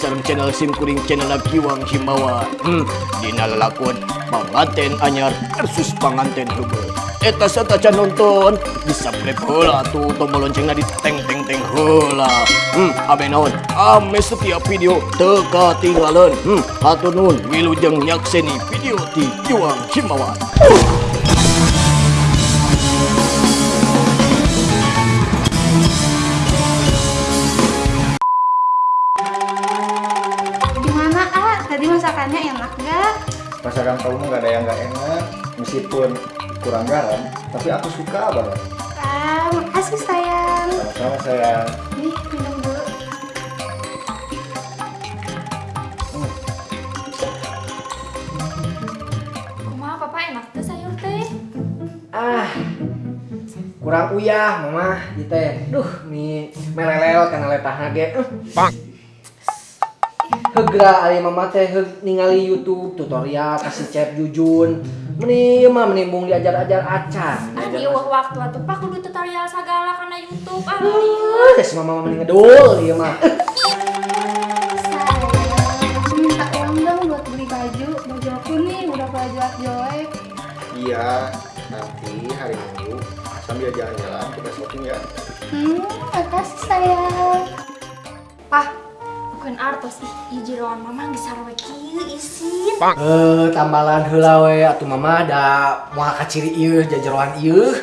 sarang channel sim kuring channel Kiwang Himawan. Hmm, dina lalakon panganten anyar versus panganten heubeul. Eta sataca nonton di-subscribe heula tuh tombol loncengna di teng teng teng heula. Hmm, abe naon? Ame setiap video teka tinggalan. Hmm, hatur nuhun wilujeng nyakseni video di Kiwang Himawan. Gimana masakannya enak gak? Masakan kamu nggak ada yang nggak enak, meskipun kurang garam, tapi aku suka banget. Ah, makasih sayang. Sama-sama sayang. Nih, minum dulu. Kumaha papa enak tuh sayur teh? Ah, kurang uyah mama di teh. Duh, mi meleleo kana letahna ge. Pak. Hegra ari mama teh ningali YouTube tutorial kasih chef jujun. Meni mah menimbung diajar-ajar acan. Ah di eueuh waktu atuh pak kudu tutorial sagala kana YouTube ah. Geus mama mending ngedul ieu mah. Aku minta uang dong buat beli baju. Baju aku nih udah pada jelek-jelek. Iya, nanti hari Minggu sambil jalan-jalan kita shopping ya. Hmm, makasih sayang. Bukan artos ih jeroan mama geus sarwe kieu isin. Eh, tambalan heula we atuh mama da moal kaciri ieu jajeroan ieu.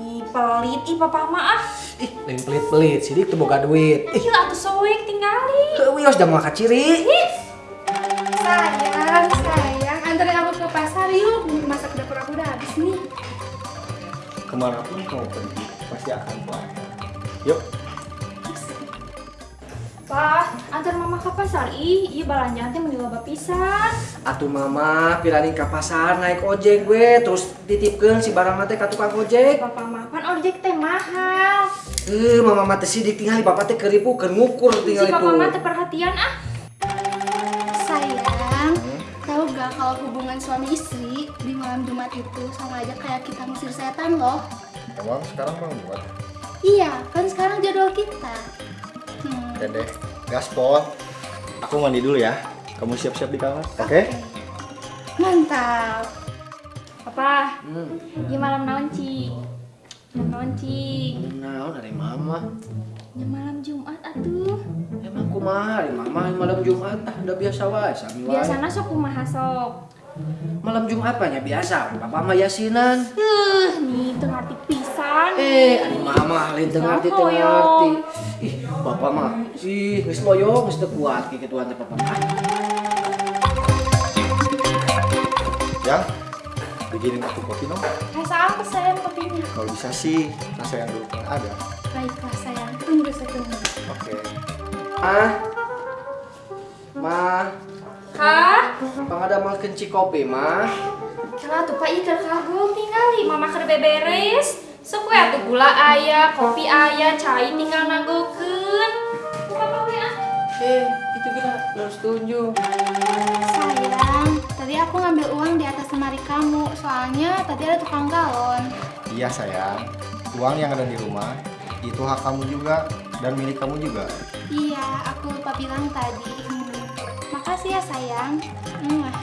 Ih, pelit ih papa mah ah. Ih, lain pelit-pelit, sidik teu boga duit. Ih, Ieu atuh soek tinggali. heuh wios da moal kaciri. Sayang, sayang, anterin aku ke pasar yuk. Masak dapur aku udah habis nih. Ke mana pun kamu pergi, pasti akan pulang. Yuk, Pah, antar mama ke pasar ih, ieu balanjaan teh meni loba pisan. Atuh mama piranin ke pasar naik ojek gue terus titipkeun si barang teh ka tukang ojek. Papa mah pan ojek teh mahal. Eh mama mah teh sidik tinggal bapak teh keripu keur ngukur Si tinggal papa itu. mah teh perhatian ah. Sayang, tahu gak kalau hubungan suami istri di malam Jumat itu sama aja kayak kita ngusir setan loh. emang sekarang mau buat. Iya, kan sekarang jadwal kita. Oke deh, gaspol. Aku mandi dulu ya. Kamu siap-siap di kamar, oke? Mantap. Papa, Hmm. ieu malam naon ci? Malam naon ci? Naon dari mama? Ya malam Jumat atuh. Emang kumaha mama malam Jumat ah udah biasa wae sami wae. Biasana sok kumaha sok. Malam Jumat apa nya biasa, papa mah yasinan. Heuh, nih teu ngarti pisan. Eh, ari mama lain teu ngarti teu ngarti. Ih, bapak mah sih geus loyong geus teu kuat kikituan teh papa mah. Yang, bikinin aku kopi dong. Rasa apa sayang kopinya? Kalau bisa sih, rasa yang dulu pernah ada. Baiklah sayang, tunggu setunggu. Oke. Ah. Mah, Hah? pangada mau kenci kopi mah. Kala tuh Pak Iker kagum tinggali mama keur beberes. Sok we atuh gula aya, kopi aya, cai tinggal nagokeun. Papa we ah. Eh, itu kita harus tunjuk. Sayang, tadi aku ngambil uang di atas lemari kamu, soalnya tadi ada tukang galon. Iya sayang, uang yang ada di rumah itu hak kamu juga dan milik kamu juga. Iya, aku lupa bilang tadi. Hmm. Makasih ya sayang. Mwah.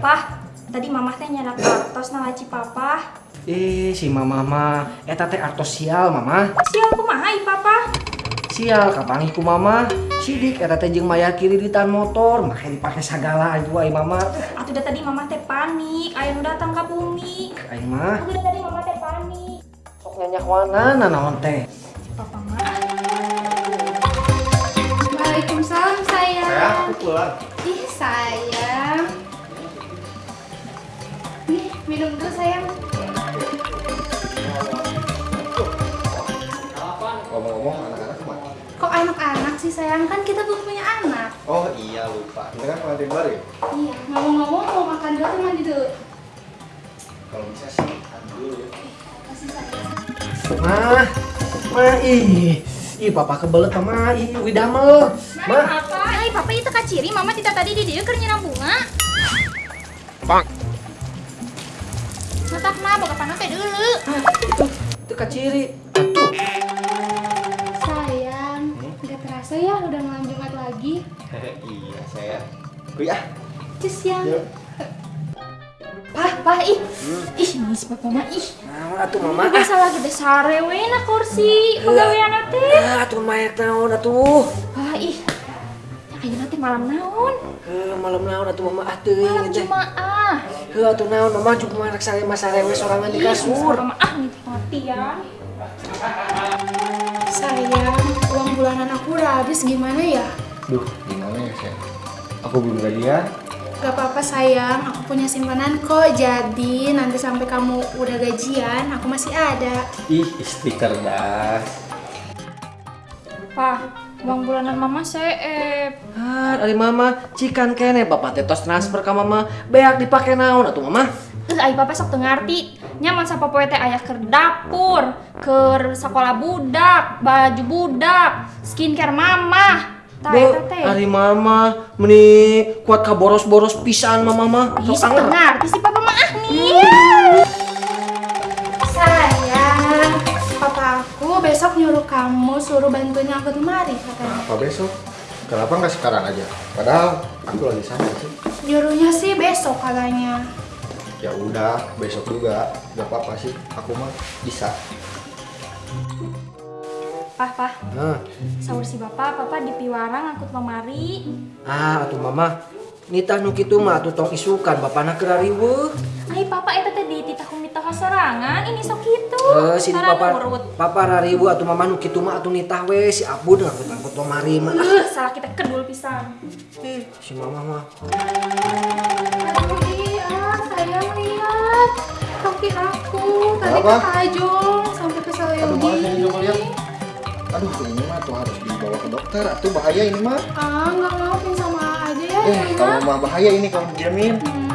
Pah, tadi mamah teh nyanak artos na laci papa. Eh, si mama mah eta teh artos sial mama. Sial kumaha i papa? Sial kapangi ku mama. Sidik eta teh jeung maya kiri di tan motor, make dipake sagala aja ai mama. Atuh da tadi mamah teh panik, aya nu datang ka bumi. Aing mah Atuh da tadi mamah teh panik. sok nyanyak wana naon teh. Pulang. Ih sayang. Nih, minum dulu sayang. Ngomong-ngomong, anak-anak ke mana? Kok anak-anak sih sayang? Kan kita belum punya anak. Oh iya lupa, kita kan pengantin baru ya? Iya, ngomong-ngomong mau makan dulu atau mandi dulu? Kalau bisa sih, mandi dulu ya. Kasih sayang. Mah, mah ih. Ih, papa kebelet mama, ih, widamel. Mah, apa? Ai papa itu kaciri mama tidak tadi di dieu keur nyiram bunga. Matak mah boga panah teh dulu. itu kaciri. Atuh. Sayang, nggak terasa ya udah malam Jumat lagi. Iya saya. Kuy ah. Cus. Yuk. Pah, pah, ih. Ih, nangis papa mah, ih. Naon atuh mama? Ini biasa lagi deh sare we na kursi pegawaian teh. Ah, atuh mayak naon atuh? Malam naon? Heuh, malam naon atuh mama ah teuing Malam. Jumaah. Heuh atuh naon mama juga marak sare mas sarewe sorangan di kasur. Papa mah ah nih mati ya. Sayang, uang bulanan aku udah habis gimana ya? Duh, gimana ya saya? Aku belum gajian. Gak apa-apa sayang, aku punya simpanan kok. Jadi nanti sampai kamu udah gajian, aku masih ada. Ih, istri cerdas. Pah, uang bulanan mama seep. Ah, dari mama, cikan kene bapak teh tos transfer ka mama, beak dipake naon atuh mama? Eh, ayo papa sok teu ngarti. Nyaman sa popoe teh aya keur dapur, keur sekolah budak, baju budak, skincare mama. Tah eta teh. hari mama meni kuat ka boros-boros pisan mama mah. Ih, Sok ngarti si papa mah ah nih. Besok nyuruh kamu suruh bantuin aku lemari katanya. Apa besok? Kenapa nggak sekarang aja? Padahal aku lagi sana sih. Nyuruhnya sih besok katanya. Ya udah, besok juga. Gak apa-apa sih. Aku mah bisa. Pah, pah. Nah, Sahur si bapak, papa di piwarang angkut lemari. ah atuh mama, nitah nu kitu mah atuh tong isukan bapana keur riweuh. Ay papa eta teh di titah mita kasorangan, ini sok. Eh, sini papa, papa rariweuh atuh mama nu kitu mah atuh nitah we si Abud ngangkut-ngangkut lemari mah. Uh, salah kita kedul pisan. Ih, si mama mah. Aduh iya, sayang lihat kaki aku tadi Apa? ke Tajong sampai ke Aduh, Yogi. maaf ini coba lihat. Aduh, ini mah tuh harus dibawa ke dokter. Atuh bahaya ini mah. Ah, nggak mau sama aja ya, Eh, kamu mah bahaya ini kamu diamin. Hmm,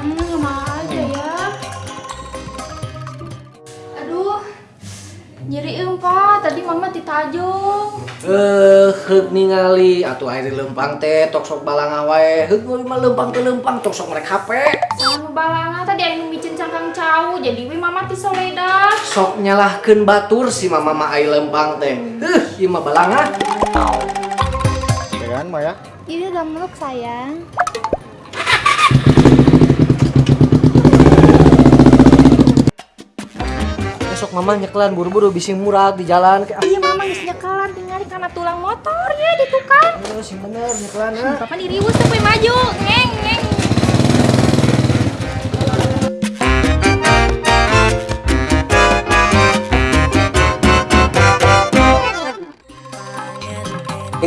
ditajung. Eh, heuk ningali atuh air lempang teh tok sok balang wae. Heuk meuli mah lempang teh lempang tok sok merek HP. Sama balanga tadi anu micin cangkang cau, jadi we mama ti soledad. Sok nyalahkeun batur si mama mah ai lempang teh. Heuh, ieu mah balanga. Ya kan, Maya? Ini udah meluk sayang. Mama nyekelan buru-buru bising murah di jalan ke Iya mama geus nyekelan tinggal karena tulang motor ya ditukar. Aduh, sing bener nyekelan ah. Papa diriwus teh we maju, ngeng ngeng.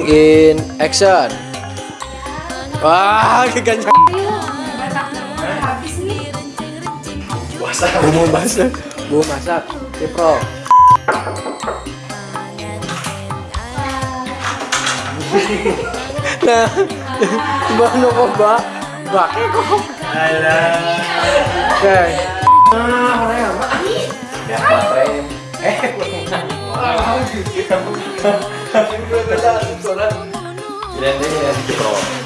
In action. Wah, nih. Bumbu masak. Bumbu masak. Cipro. nah, mana kok mbak? Mbak, kok? Oke. Ah, mana ya, mbak? Ya, baterai. Eh, ini ya, Cipro.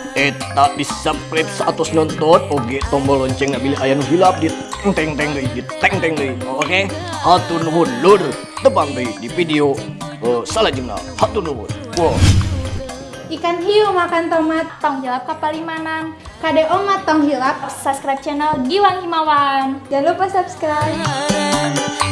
Eta di subscribe satus nonton Oge tombol lonceng bila aya nu hilap di teng teng deui di teng teng Oke Hatur nuhun lur Tebang deui di video uh, Salajengna Hatur nuhun Wow Ikan hiu makan tomat. Tong jawab kapal limanan. KDO matong hilap. Subscribe channel Giwang Himawan. Jangan lupa subscribe.